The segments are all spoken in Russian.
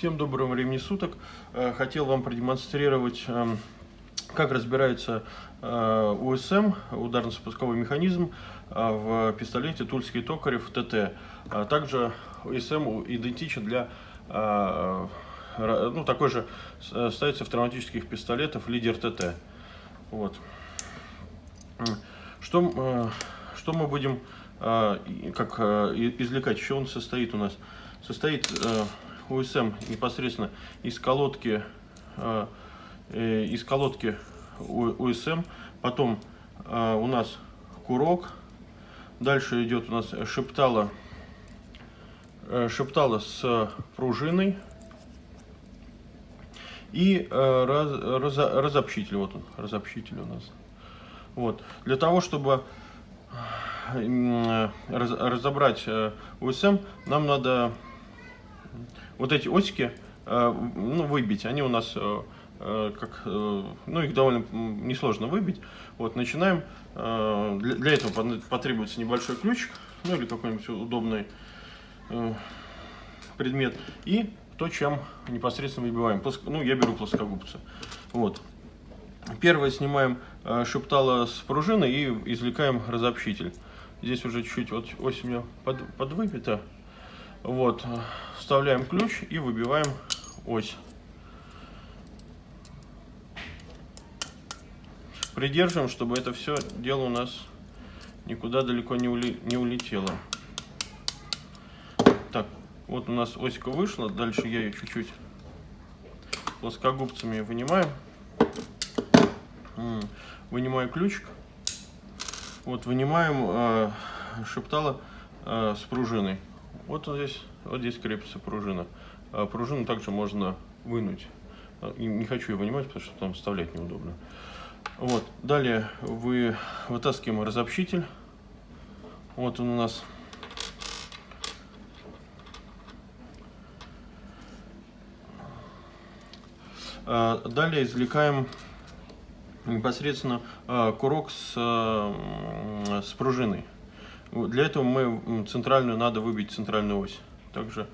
Всем доброго времени суток. Э, хотел вам продемонстрировать, эм, как разбирается э, УСМ, ударно-спусковой механизм, э, в пистолете Тульский Токарев ТТ. Также УСМ идентичен для, ну, такой же ставится в травматических пистолетах лидер ТТ. Вот. Что, что мы будем как извлекать? Еще он состоит у нас? Состоит УСМ непосредственно из колодки, э, э, из колодки УСМ, потом э, у нас курок, дальше идет у нас шептала, шептала с пружиной и раз, раз, разобщитель, вот он, разобщитель у нас. Вот. Для того, чтобы разобрать УСМ, нам надо вот эти осики э, ну, выбить, они у нас э, э, как, ну, их довольно несложно выбить. Вот, начинаем, для этого потребуется небольшой ключик, ну, или какой-нибудь удобный предмет, и то, чем непосредственно выбиваем. Ну, я беру плоскогубцы. Вот. Первое снимаем шептало с пружины и извлекаем разобщитель. Здесь уже чуть-чуть вот ось у меня под, подвыбита. Вот, вставляем ключ и выбиваем ось. Придерживаем, чтобы это все дело у нас никуда далеко не, ули не улетело. Так, вот у нас осика вышла, дальше я ее чуть-чуть плоскогубцами вынимаем. Вынимаю ключик. Вот вынимаем э, шептала э, с пружиной. Вот он здесь, вот здесь крепится пружина. А пружину также можно вынуть. А, не хочу ее вынимать, потому что там вставлять неудобно. Вот. Далее вы вытаскиваем разобщитель. Вот он у нас. А, далее извлекаем непосредственно курок с, с пружиной. Для этого мы центральную надо выбить центральную ось. Также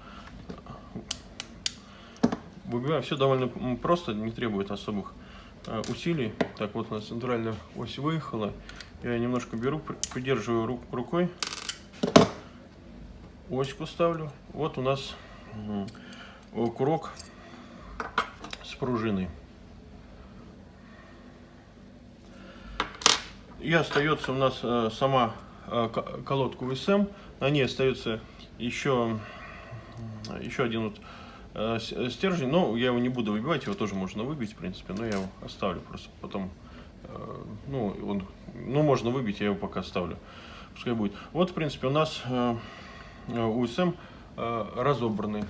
выбиваем все довольно просто, не требует особых э, усилий. Так, вот у нас центральная ось выехала. Я немножко беру, придерживаю рук, рукой, оську ставлю. Вот у нас курок с пружиной. И остается у нас э, сама Э, колодку VSM. На ней остается еще, еще один вот э, стержень, но я его не буду выбивать, его тоже можно выбить, в принципе, но я его оставлю просто потом. Э, ну, он, ну, можно выбить, я его пока оставлю. Пускай будет. Вот, в принципе, у нас USM разобранный.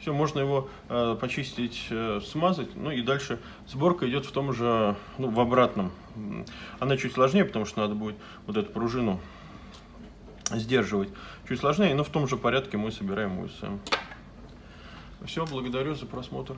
Все, можно его э, почистить, э, смазать, ну и дальше сборка идет в том же, ну, в обратном. Она чуть сложнее, потому что надо будет вот эту пружину сдерживать. Чуть сложнее, но в том же порядке мы собираем УСМ. Все, благодарю за просмотр.